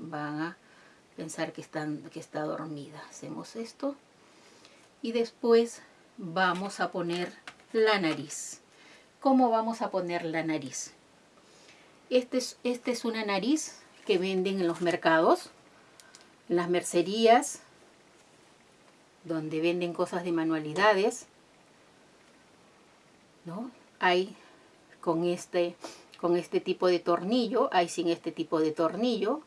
van a pensar que, están, que está dormida. Hacemos esto y después vamos a poner la nariz. ¿Cómo vamos a poner la nariz? Este es, este es una nariz que venden en los mercados, en las mercerías, donde venden cosas de manualidades. ¿no? Hay con este, con este tipo de tornillo, hay sin este tipo de tornillo.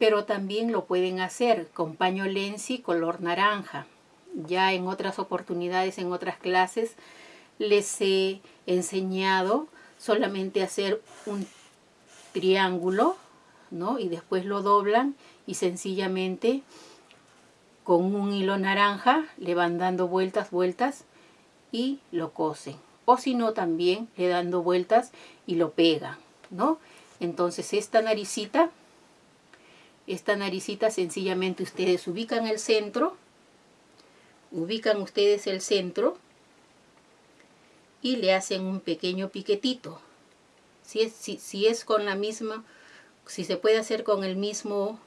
Pero también lo pueden hacer con paño lenzi color naranja. Ya en otras oportunidades, en otras clases, les he enseñado solamente hacer un triángulo, ¿no? Y después lo doblan y sencillamente con un hilo naranja le van dando vueltas, vueltas y lo cosen. O si no, también le dando vueltas y lo pegan, ¿no? Entonces esta naricita, esta naricita sencillamente ustedes ubican el centro, ubican ustedes el centro y le hacen un pequeño piquetito. Si es, si, si es con la misma, si se puede hacer con el mismo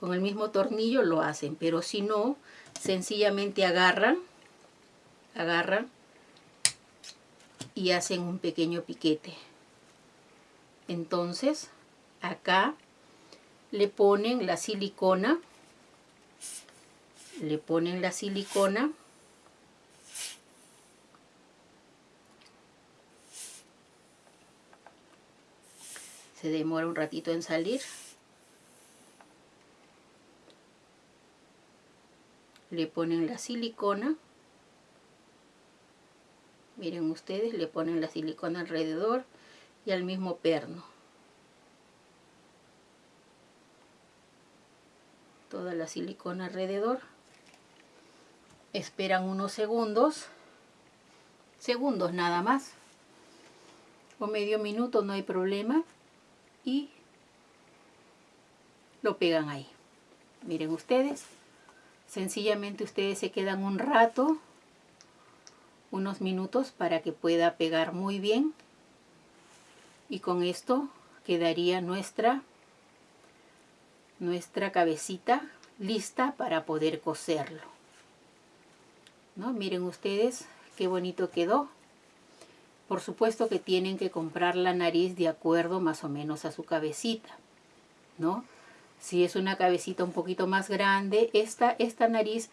con el mismo tornillo lo hacen, pero si no, sencillamente agarran, agarran y hacen un pequeño piquete. Entonces, acá le ponen la silicona, le ponen la silicona se demora un ratito en salir le ponen la silicona miren ustedes le ponen la silicona alrededor y al mismo perno toda la silicona alrededor esperan unos segundos segundos nada más o medio minuto no hay problema y lo pegan ahí miren ustedes Sencillamente ustedes se quedan un rato, unos minutos para que pueda pegar muy bien. Y con esto quedaría nuestra, nuestra cabecita lista para poder coserlo. ¿No? Miren ustedes qué bonito quedó. Por supuesto que tienen que comprar la nariz de acuerdo más o menos a su cabecita, ¿no? Si es una cabecita un poquito más grande, esta, esta nariz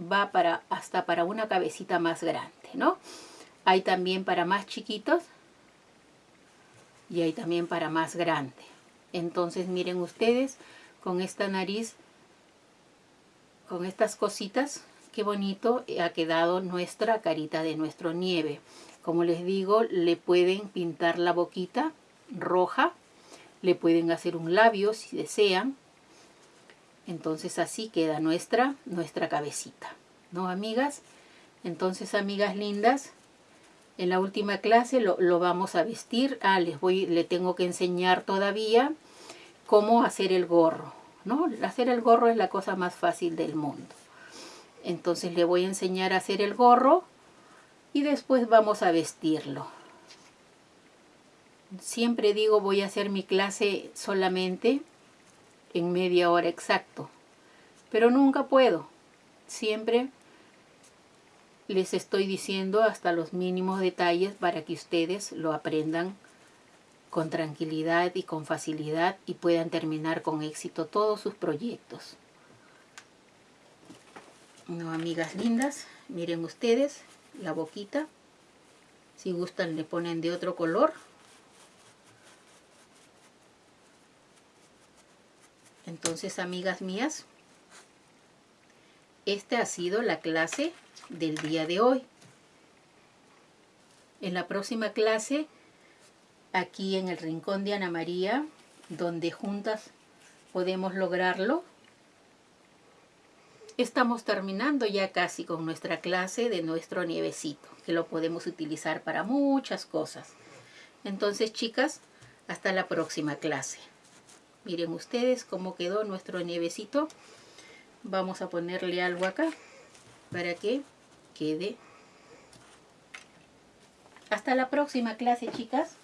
va para, hasta para una cabecita más grande, ¿no? Hay también para más chiquitos y hay también para más grande. Entonces miren ustedes, con esta nariz, con estas cositas, qué bonito ha quedado nuestra carita de nuestro nieve. Como les digo, le pueden pintar la boquita roja, le pueden hacer un labio si desean, entonces así queda nuestra, nuestra cabecita. ¿No, amigas? Entonces, amigas lindas, en la última clase lo, vamos a vestir. Ah, les voy, le tengo que enseñar todavía cómo hacer el gorro. ¿no? Hacer el gorro es la cosa más fácil del mundo. Entonces le voy a enseñar a hacer el gorro y después vamos a vestirlo. Siempre digo voy a hacer mi clase solamente en media hora exacto. Pero nunca puedo. Siempre les estoy diciendo hasta los mínimos detalles para que ustedes lo aprendan con tranquilidad y con facilidad y puedan terminar con éxito todos sus proyectos. No, amigas lindas, miren ustedes la boquita. Si gustan le ponen de otro color Entonces, amigas mías, esta ha sido la clase del día de hoy. En la próxima clase, aquí en el rincón de Ana María, donde juntas podemos lograrlo, estamos terminando ya casi con nuestra clase de nuestro nievecito, que lo podemos utilizar para muchas cosas. Entonces, chicas, hasta la próxima clase. Miren ustedes cómo quedó nuestro nievecito. Vamos a ponerle algo acá para que quede. Hasta la próxima clase, chicas.